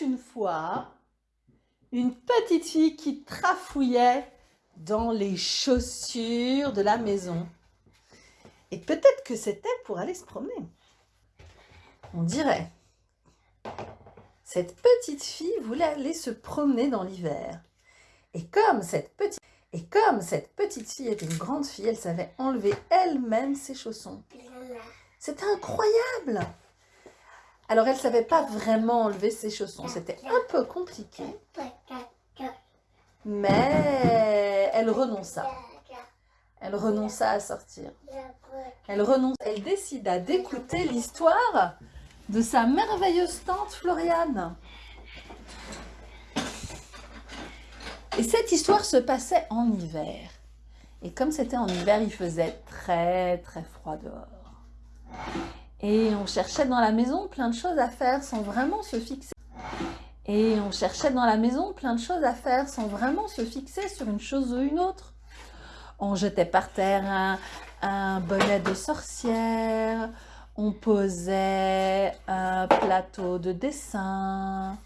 une fois une petite fille qui trafouillait dans les chaussures de la maison. Et peut-être que c'était pour aller se promener. On dirait. Cette petite fille voulait aller se promener dans l'hiver. Et comme cette petite et comme cette petite fille était une grande fille, elle savait enlever elle-même ses chaussons. C'était incroyable Alors, elle ne savait pas vraiment enlever ses chaussons. C'était un peu compliqué. Mais elle renonça. Elle renonça à sortir. Elle. Elle décida d'écouter l'histoire de sa merveilleuse tante Floriane. Et cette histoire se passait en hiver. Et comme c'était en hiver, il faisait très très froid dehors. Et on cherchait dans la maison plein de choses à faire sans vraiment se fixer. Et on cherchait dans la maison plein de choses à faire sans vraiment se fixer sur une chose ou une autre. On jetait par terre un, bonnet de sorcière, on posait un plateau de dessin,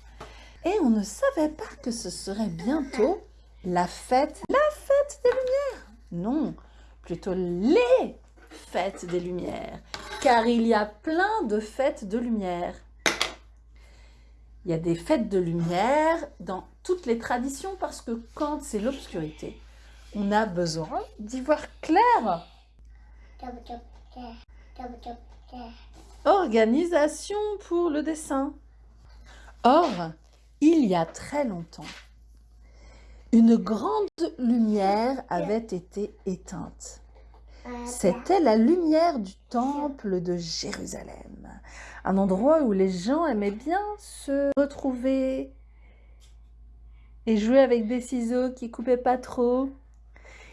et on ne savait pas que ce serait bientôt la fête, la fête des Lumières. Non, plutôt les fêtes des Lumières, car il y a plein de fêtes de lumière. Il y a des fêtes de lumière dans toutes les traditions parce que quand c'est l'obscurité, on a besoin d'y voir clair. Organisation pour le dessin. Or, il y a très longtemps, une grande lumière avait été éteinte. C'était la lumière du temple de Jérusalem, un endroit où les gens aimaient bien se retrouver et jouer avec des ciseaux qui coupaient pas trop.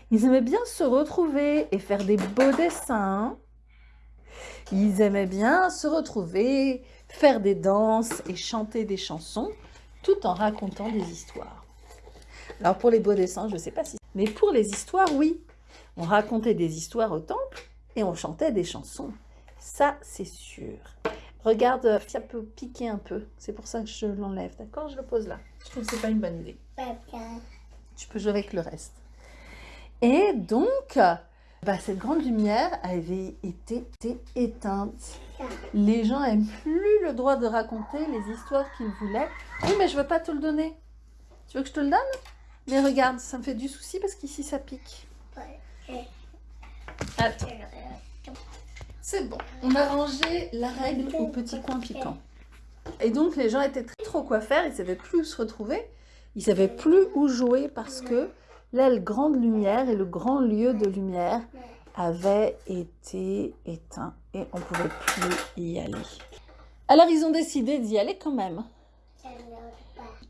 Ils aimaient bien se retrouver et faire des beaux dessins. Ils aimaient bien se retrouver, faire des danses et chanter des chansons tout en racontant des histoires. Alors pour les beaux dessins, je ne sais pas si... Mais pour les histoires, oui. On racontait des histoires au temple et on chantait des chansons. Ça, c'est sûr. Regarde, ça peut piquer un peu. C'est pour ça que je l'enlève, d'accord? Je le pose là. Je trouve que c'est pas une bonne idée. Tu peux jouer avec le reste. Et donc, bah, cette grande lumière avait été, éteinte. Les gens n'aiment plus le droit de raconter les histoires qu'ils voulaient. Oui, mais je veux pas te le donner. Tu veux que je te le donne? Mais regarde, ça me fait du souci parce qu'ici, ça pique. C'est bon. On a rangé la règle au petit coin piquant. Et donc, les gens étaient très trop quoi faire. Ils savaient plus où se retrouver. Ils savaient plus où jouer parce que l'aile grande lumière et le grand lieu de lumière avaient été éteints et on ne pouvait plus y aller. Alors ils ont décidé d'y aller quand même.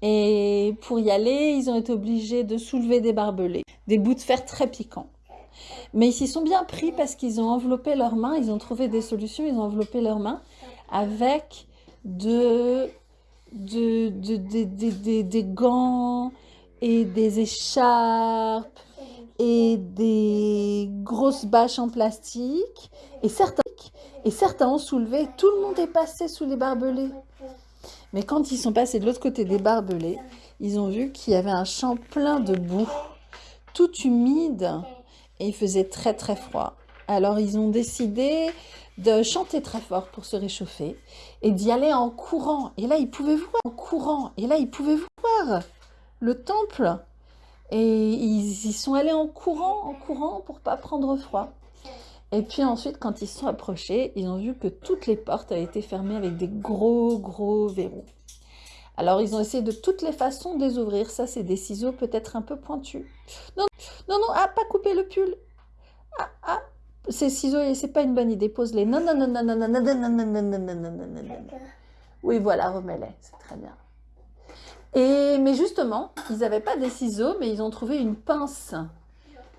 Et pour y aller, ils ont été obligés de soulever des barbelés, des bouts de fer très piquants. Mais ils s'y sont bien pris parce qu'ils ont enveloppé leurs mains, ils ont trouvé des solutions, ils ont enveloppé leurs mains avec de, de, de, des gants et des écharpes et des grosses bâches en plastique. Et certains ont soulevé, tout le monde est passé sous les barbelés. Mais quand ils sont passés de l'autre côté des barbelés, ils ont vu qu'il y avait un champ plein de boue, tout humide, et il faisait très très froid. Alors ils ont décidé de chanter très fort pour se réchauffer et d'y aller en courant. Et là, ils pouvaient voir en courant. Et là, ils pouvaient voir le temple. Et ils y sont allés en courant, en courant pour pas prendre froid. Et puis ensuite, quand ils se sont approchés, ils ont vu que toutes les portes avaient été fermées avec des gros, gros verrous. Alors, ils ont essayé de toutes les façons de les ouvrir. Ça, c'est des ciseaux peut-être un peu pointus. Non, non, non, ah, pas couper le pull. Ah, ah, ces ciseaux, c'est pas une bonne idée. Pose-les. Non, non, non, non, non, non, non, non, non, non, non, non, non, non, non, non. Oui, voilà, remets-les. C'est très bien. Et, mais justement, ils n'avaient pas des ciseaux, mais ils ont trouvé une pince.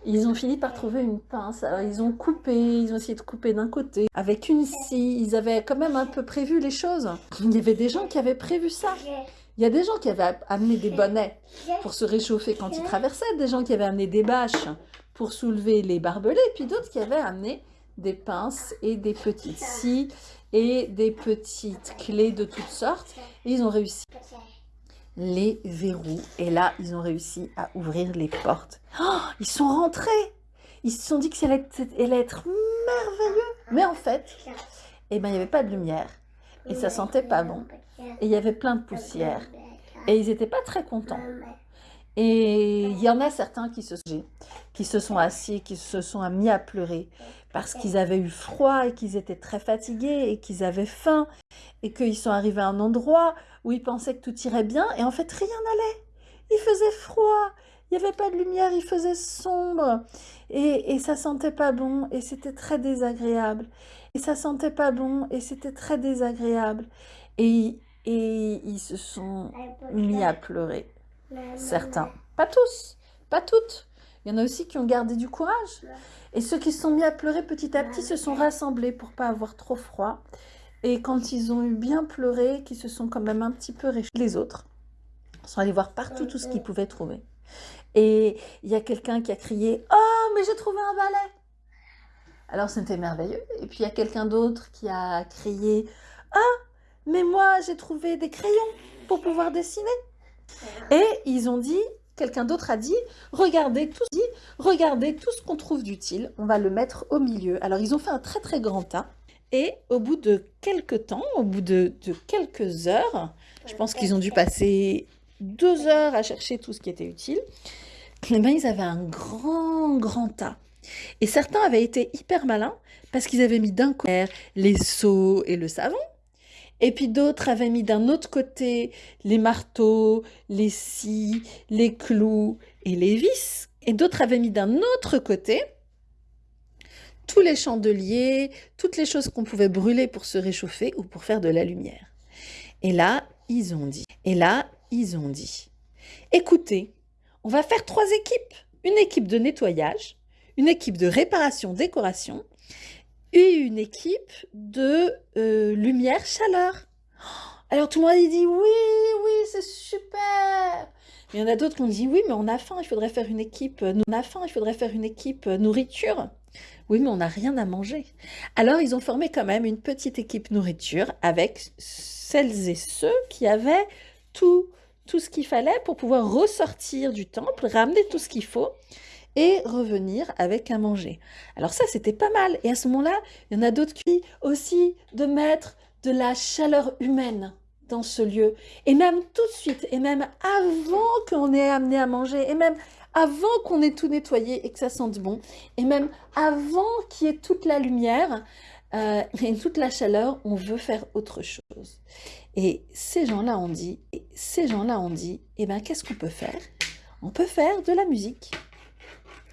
Ils ont fini par trouver une pince. Alors, ils ont coupé, ils ont essayé de couper d'un côté. Avec une scie, ils avaient quand même un peu prévu les choses. Il y avait des gens qui avaient prévu ça. Il y a des gens qui avaient amené des bonnets pour se réchauffer quand ils traversaient, des gens qui avaient amené des bâches pour soulever les barbelés, puis d'autres qui avaient amené des pinces et des petites scies et des petites clés de toutes sortes. Et ils ont réussi les verrous. Et là, ils ont réussi à ouvrir les portes. Oh, ils sont rentrés Ils se sont dit que ça allait être, merveilleux. Mais en fait, eh ben, il n'y avait pas de lumière. Et ça sentait pas bon. Et il y avait plein de poussière. Et ils n'étaient pas très contents. Et il y en a certains qui se, qui se sont assis, qui se sont mis à pleurer parce qu'ils avaient eu froid et qu'ils étaient très fatigués et qu'ils avaient faim et qu'ils sont arrivés à un endroit où ils pensaient que tout irait bien et en fait rien n'allait. Il faisait froid, il n'y avait pas de lumière, il faisait sombre et, et ça sentait pas bon et c'était très désagréable. Et ça sentait pas bon et c'était très désagréable. Et, et ils se sont mis à pleurer. Certains. Pas tous, pas toutes. Il y en a aussi qui ont gardé du courage. Et ceux qui se sont mis à pleurer petit à petit se sont rassemblés pour pas avoir trop froid. Et quand ils ont eu bien pleuré, qui se sont quand même un petit peu réchauffés, les autres sont allés voir partout tout ce qu'ils pouvaient trouver. Et il y a quelqu'un qui a crié « Oh, mais j'ai trouvé un balai !» Alors c'était merveilleux. Et puis il y a quelqu'un d'autre qui a crié « Ah, mais moi j'ai trouvé des crayons pour pouvoir dessiner !» Et ils ont dit, quelqu'un d'autre a dit, regardez tout, regardez tout ce qu'on trouve d'utile, on va le mettre au milieu. Alors ils ont fait un très très grand tas. Et au bout de quelques temps, au bout de, quelques heures, je pense qu'ils ont dû passer deux heures à chercher tout ce qui était utile, eh ben, ils avaient un grand, grand tas. Et certains avaient été hyper malins parce qu'ils avaient mis d'un côté les seaux et le savon, et puis d'autres avaient mis d'un autre côté les marteaux, les scies, les clous et les vis. Et d'autres avaient mis d'un autre côté tous les chandeliers, toutes les choses qu'on pouvait brûler pour se réchauffer ou pour faire de la lumière. Et là, ils ont dit, et là, ils ont dit, écoutez, on va faire trois équipes. Une équipe de nettoyage, une équipe de réparation-décoration et une équipe de euh, lumière-chaleur. Alors tout le monde a dit oui, oui, c'est super. Mais il y en a d'autres qui ont dit oui, mais on a faim, il faudrait faire une équipe. Euh, on a faim, il faudrait faire une équipe euh, nourriture. Oui, mais on n'a rien à manger. Alors ils ont formé quand même une petite équipe nourriture avec celles et ceux qui avaient tout, tout ce qu'il fallait pour pouvoir ressortir du temple, ramener tout ce qu'il faut et revenir avec à manger. Alors ça, c'était pas mal. Et à ce moment-là, il y en a d'autres qui aussi de mettre de la chaleur humaine dans ce lieu. Et même tout de suite, et même avant qu'on ait amené à manger, et même avant qu'on ait tout nettoyé et que ça sente bon, et même avant qu'il y ait toute la lumière euh, et toute la chaleur, on veut faire autre chose. Et ces gens-là ont dit, et ces gens-là ont dit, eh ben qu'est-ce qu'on peut faire? On peut faire de la musique.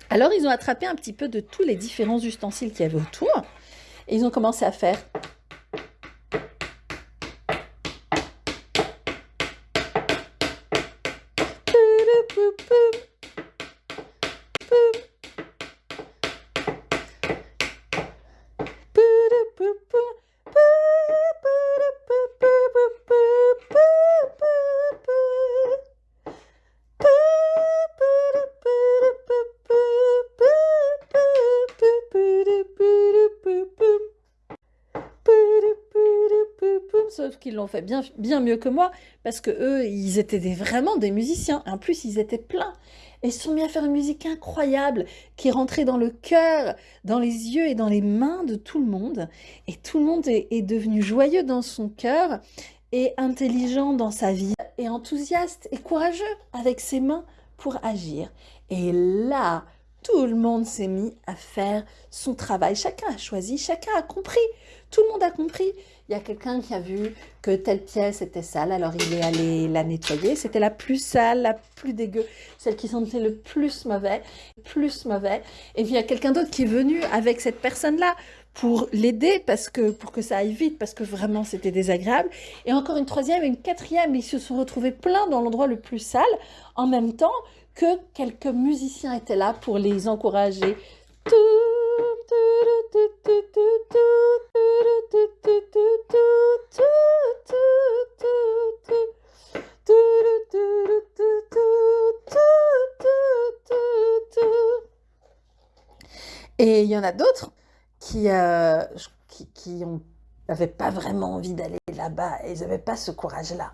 Alors, ils ont attrapé un petit peu de tous les différents ustensiles qu'il y avait autour. Et ils ont commencé à faire qu'ils l'ont fait bien, bien mieux que moi, parce que eux, ils étaient vraiment des musiciens. En plus, ils étaient pleins. Et ils se sont mis à faire une musique incroyable, qui rentrait dans le cœur, dans les yeux et dans les mains de tout le monde. Et tout le monde est, est devenu joyeux dans son cœur, et intelligent dans sa vie, et enthousiaste et courageux avec ses mains pour agir. Et là, tout le monde s'est mis à faire son travail. Chacun a choisi, chacun a compris. Tout le monde a compris. Il y a quelqu'un qui a vu que telle pièce était sale, alors il est allé la nettoyer. C'était la plus sale, la plus dégueu, celle qui sentait le plus mauvais, plus mauvais. Et puis il y a quelqu'un d'autre qui est venu avec cette personne-là pour l'aider parce que pour que ça aille vite parce que vraiment c'était désagréable et encore une troisième et une quatrième ils se sont retrouvés plein dans l'endroit le plus sale en même temps que quelques musiciens étaient là pour les encourager. Et il y en a d'autres qui, euh, qui, n'avaient pas vraiment envie d'aller là-bas, ils n'avaient pas ce courage-là.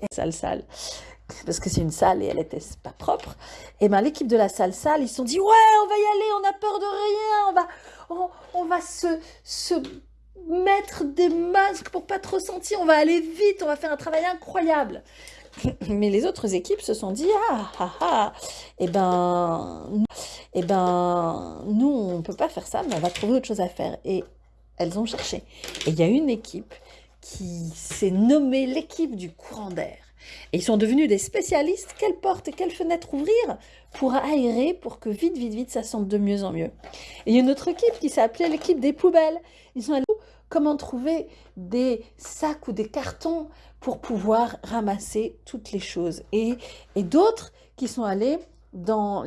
et salle salle parce que c'est une salle et elle était pas propre. Et ben l'équipe de la salle salle, ils se sont dit ouais, on va y aller, on a peur de rien, on va, on, va se, se mettre des masques pour pas trop sentir, on va aller vite, on va faire un travail incroyable. Mais les autres équipes se sont dit ah ah ah, eh ben, eh ben nous on peut pas faire ça, mais on va trouver autre chose à faire. Et elles ont cherché. Et il y a une équipe qui s'est nommée l'équipe du courant d'air. Et ils sont devenus des spécialistes. Quelle porte et quelle fenêtre ouvrir pour aérer, pour que vite, vite, vite, ça sente de mieux en mieux. Et il y a une autre équipe qui s'appelait l'équipe des poubelles. Ils sont allés comment trouver des sacs ou des cartons pour pouvoir ramasser toutes les choses? Et, d'autres qui sont allés dans,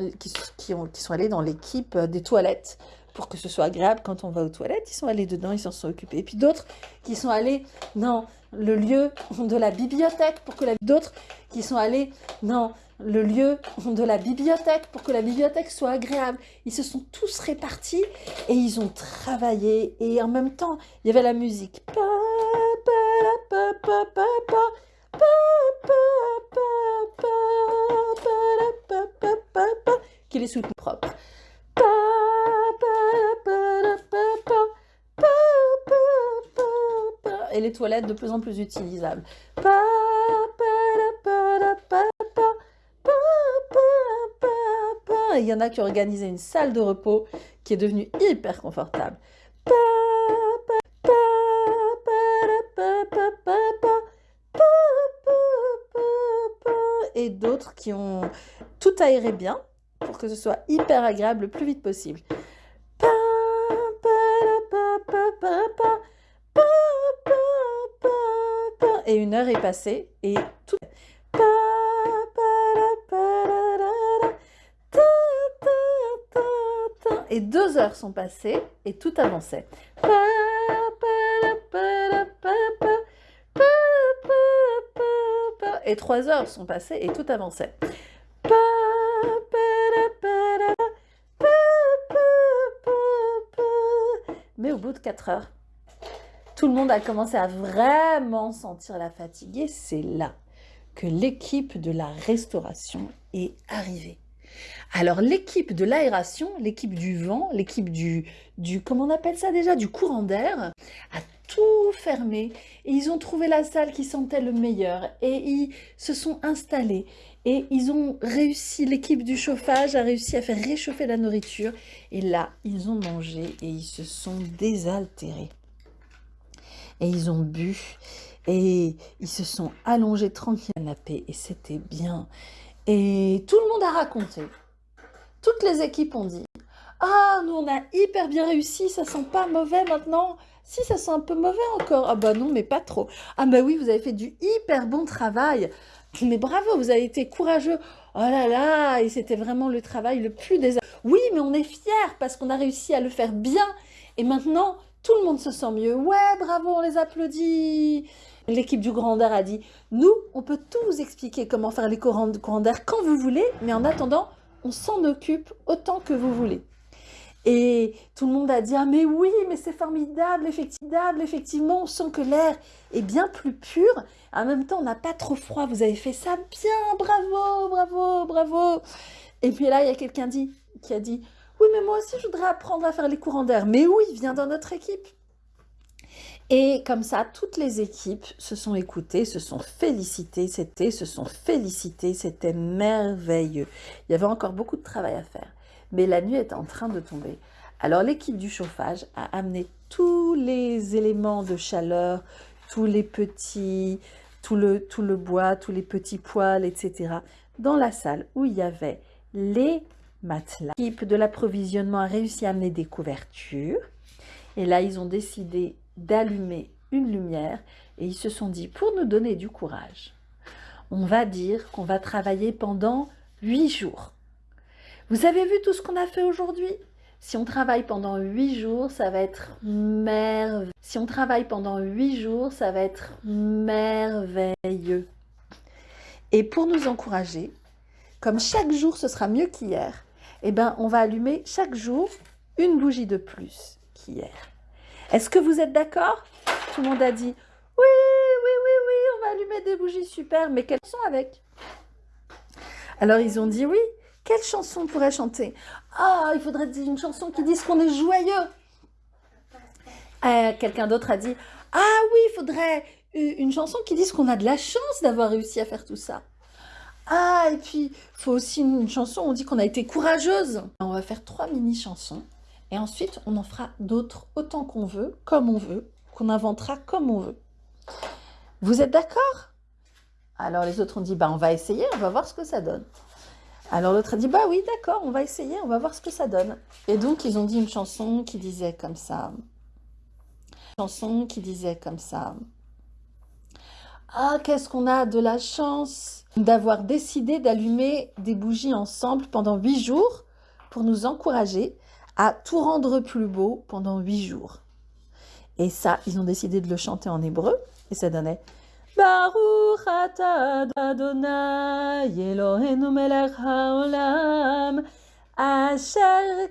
qui, ont, qui sont allés dans l'équipe des toilettes pour que ce soit agréable quand on va aux toilettes. Ils sont allés dedans, ils s'en sont occupés. Et puis d'autres qui sont allés dans le lieu de la bibliothèque pour que la... D'autres qui sont allés dans le lieu de la bibliothèque pour que la bibliothèque soit agréable. Ils se sont tous répartis et ils ont travaillé. Et en même temps, il y avait la musique. Qui les soutient propres. Et les toilettes de plus en plus utilisables. Il y en a qui ont organisé une salle de repos qui est devenue hyper confortable. Et d'autres qui ont tout aéré bien pour que ce soit hyper agréable le plus vite possible. Et une heure est passée et tout... Et deux heures sont passées et tout avançait. Et trois heures sont passées et tout avançait. Mais au bout de 4 heures, tout le monde a commencé à vraiment sentir la fatigue. Et c'est là que l'équipe de la restauration est arrivée. Alors l'équipe de l'aération, l'équipe du vent, l'équipe du, du, comment on appelle ça déjà, du courant d'air, a tout fermé et ils ont trouvé la salle qui sentait le meilleur et ils se sont installés et ils ont réussi, l'équipe du chauffage a réussi à faire réchauffer la nourriture. Et là, ils ont mangé et ils se sont désaltérés. Et ils ont bu et ils se sont allongés tranquilles à canapé et c'était bien. Et tout le monde a raconté. Toutes les équipes ont dit « Ah, nous on a hyper bien réussi, ça sent pas mauvais maintenant !» Si, ça sent un peu mauvais encore. Ah bah non, mais pas trop. Ah bah oui, vous avez fait du hyper bon travail. Mais bravo, vous avez été courageux. Oh là là, et c'était vraiment le travail le plus désagréable. Oui, mais on est fiers parce qu'on a réussi à le faire bien. Et maintenant, tout le monde se sent mieux. Ouais, bravo, on les applaudit. L'équipe du Grand Air a dit, nous, on peut tout vous expliquer comment faire les courants d'air quand vous voulez, mais en attendant, on s'en occupe autant que vous voulez. Et tout le monde a dit, ah mais oui, mais c'est formidable, effectivement, effectivement, on sent que l'air est bien plus pur. En même temps, on n'a pas trop froid, vous avez fait ça bien, bravo, bravo, bravo. Et puis là, il y a quelqu'un qui a dit, oui, mais moi aussi, je voudrais apprendre à faire les courants d'air. Mais oui, viens dans notre équipe. Et comme ça, toutes les équipes se sont écoutées, se sont félicitées, c'était, se sont félicitées, c'était merveilleux. Il y avait encore beaucoup de travail à faire mais la nuit est en train de tomber. Alors l'équipe du chauffage a amené tous les éléments de chaleur, tous les petits, tout le, tout le bois, tous les petits poils, etc. dans la salle où il y avait les matelas. L'équipe de l'approvisionnement a réussi à amener des couvertures. Et là, ils ont décidé d'allumer une lumière et ils se sont dit, pour nous donner du courage, on va dire qu'on va travailler pendant huit jours. Vous avez vu tout ce qu'on a fait aujourd'hui? Si on travaille pendant huit jours, ça va être merveilleux. Si on travaille pendant huit jours, ça va être merveilleux. Et pour nous encourager, comme chaque jour ce sera mieux qu'hier, eh ben, on va allumer chaque jour une bougie de plus qu'hier. Est-ce que vous êtes d'accord? Tout le monde a dit oui, oui, oui, oui, on va allumer des bougies, super, mais quelles sont avec? Alors ils ont dit oui, quelle chanson on pourrait chanter? Ah, il faudrait une chanson qui dise qu'on est joyeux. Euh, quelqu'un d'autre a dit Ah oui, il faudrait une chanson qui dise qu'on a de la chance d'avoir réussi à faire tout ça. Ah, et puis, faut aussi une chanson on dit qu'on a été courageuse. On va faire trois mini-chansons. Et ensuite, on en fera d'autres autant qu'on veut, comme on veut, qu'on inventera comme on veut. Vous êtes d'accord? Alors les autres ont dit, bah, on va essayer, on va voir ce que ça donne. Alors l'autre a dit, bah oui, d'accord, on va essayer, on va voir ce que ça donne. Et donc, ils ont dit une chanson qui disait comme ça. Chanson qui disait comme ça. Ah, qu'est-ce qu'on a de la chance d'avoir décidé d'allumer des bougies ensemble pendant huit jours pour nous encourager à tout rendre plus beau pendant huit jours. Et ça, ils ont décidé de le chanter en hébreu et ça donnait Baruch atah haolam asher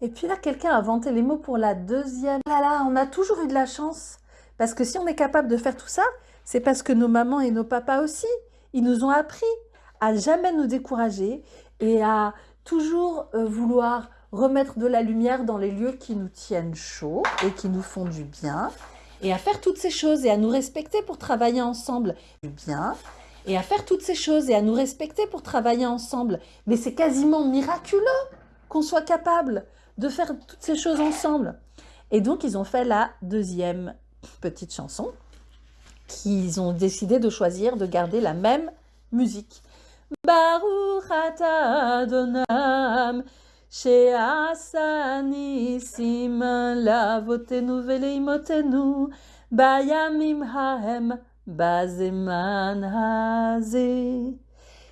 et puis là quelqu'un a inventé les mots pour la deuxième. Là là on a toujours eu de la chance. Parce que si on est capable de faire tout ça c'est parce que nos mamans et nos papas aussi ils nous ont appris à jamais nous décourager et à toujours euh, vouloir remettre de la lumière dans les lieux qui nous tiennent chaud et qui nous font du bien, et à faire toutes ces choses et à nous respecter pour travailler ensemble. Du bien, et à faire toutes ces choses et à nous respecter pour travailler ensemble. Mais c'est quasiment miraculeux qu'on soit capable de faire toutes ces choses ensemble. Et donc, ils ont fait la deuxième petite chanson qu'ils ont décidé de choisir de garder la même musique. Baruch Adonam lavotenu bayamim haem bazeman haze.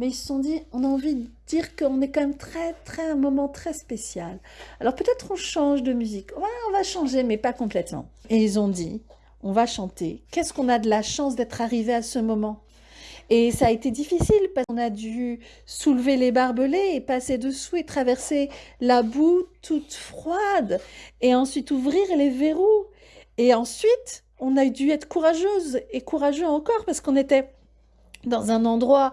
mais ils se sont dit, on a envie de dire qu'on est quand même très, très, un moment très spécial. Alors peut-être on change de musique. Ouais, on va changer, mais pas complètement. Et ils ont dit, on va chanter. Qu'est-ce qu'on a de la chance d'être arrivé à ce moment? Et ça a été difficile parce qu'on a dû soulever les barbelés et passer dessous et traverser la boue toute froide et ensuite ouvrir les verrous. Et ensuite, on a dû être courageuse et courageux encore parce qu'on était dans un endroit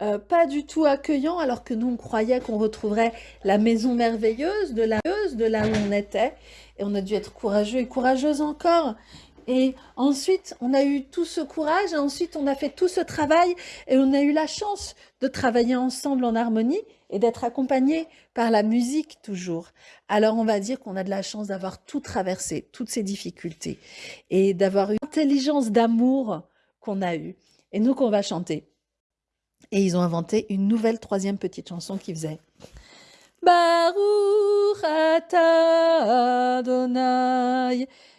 euh, pas du tout accueillant, alors que nous, on croyait qu'on retrouverait la maison merveilleuse de la de là où on était. Et on a dû être courageux et courageuse encore. Et ensuite, on a eu tout ce courage, et ensuite, on a fait tout ce travail, et on a eu la chance de travailler ensemble en harmonie et d'être accompagnés par la musique toujours. Alors, on va dire qu'on a de la chance d'avoir tout traversé, toutes ces difficultés, et d'avoir une intelligence d'amour qu'on a eue. Et nous, qu'on va chanter. Et ils ont inventé une nouvelle troisième petite chanson qui faisait Baruch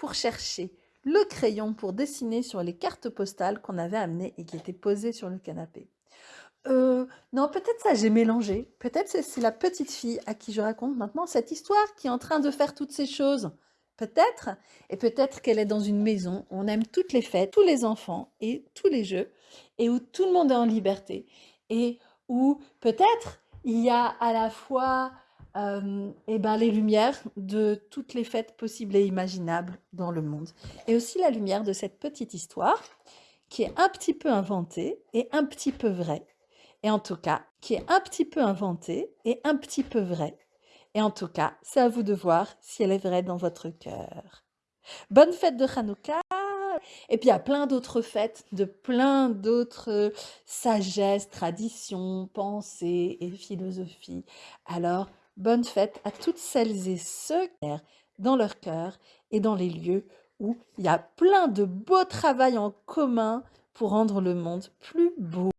pour chercher le crayon pour dessiner sur les cartes postales qu'on avait amenées et qui étaient posées sur le canapé. Euh, non, peut-être ça, j'ai mélangé. Peut-être c'est la petite fille à qui je raconte maintenant cette histoire qui est en train de faire toutes ces choses. Peut-être, et peut-être qu'elle est dans une maison où on aime toutes les fêtes, tous les enfants et tous les jeux, et où tout le monde est en liberté, et où peut-être il y a à la fois euh, eh ben, les lumières de toutes les fêtes possibles et imaginables dans le monde, et aussi la lumière de cette petite histoire qui est un petit peu inventée et un petit peu vraie, et en tout cas, qui est un petit peu inventée et un petit peu vraie. Et en tout cas, c'est à vous de voir si elle est vraie dans votre cœur. Bonne fête de Hanouka Et puis il y a plein d'autres fêtes, de plein d'autres sagesses, traditions, pensées et philosophies. Alors, bonne fête à toutes celles et ceux qui dans leur cœur et dans les lieux où il y a plein de beaux travail en commun pour rendre le monde plus beau.